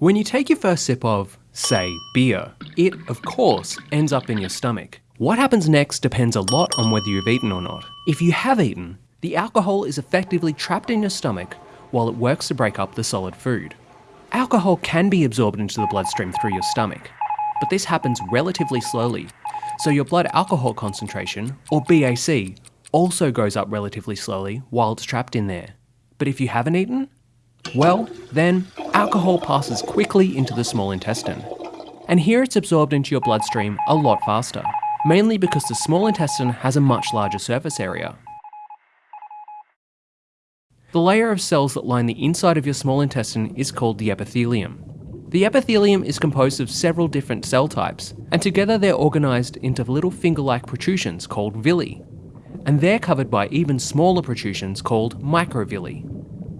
When you take your first sip of, say, beer, it, of course, ends up in your stomach. What happens next depends a lot on whether you've eaten or not. If you have eaten, the alcohol is effectively trapped in your stomach while it works to break up the solid food. Alcohol can be absorbed into the bloodstream through your stomach, but this happens relatively slowly, so your blood alcohol concentration, or BAC, also goes up relatively slowly while it's trapped in there. But if you haven't eaten, well, then alcohol passes quickly into the small intestine. And here it's absorbed into your bloodstream a lot faster, mainly because the small intestine has a much larger surface area. The layer of cells that line the inside of your small intestine is called the epithelium. The epithelium is composed of several different cell types, and together they're organised into little finger-like protrusions called villi, and they're covered by even smaller protrusions called microvilli.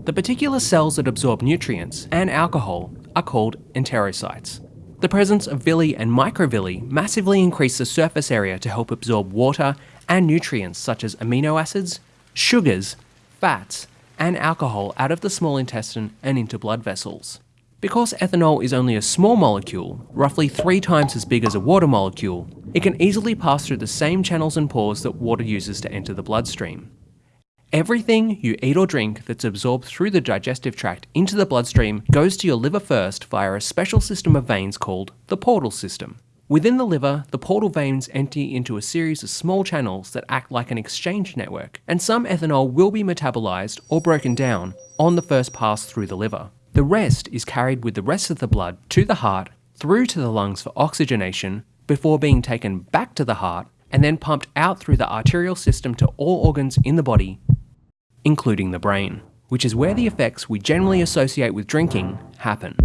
The particular cells that absorb nutrients and alcohol are called enterocytes. The presence of villi and microvilli massively increase the surface area to help absorb water and nutrients such as amino acids, sugars, fats, and alcohol out of the small intestine and into blood vessels. Because ethanol is only a small molecule, roughly three times as big as a water molecule, it can easily pass through the same channels and pores that water uses to enter the bloodstream. Everything you eat or drink that's absorbed through the digestive tract into the bloodstream goes to your liver first via a special system of veins called the portal system. Within the liver, the portal veins empty into a series of small channels that act like an exchange network, and some ethanol will be metabolized or broken down on the first pass through the liver. The rest is carried with the rest of the blood to the heart, through to the lungs for oxygenation, before being taken back to the heart, and then pumped out through the arterial system to all organs in the body, including the brain, which is where the effects we generally associate with drinking happen.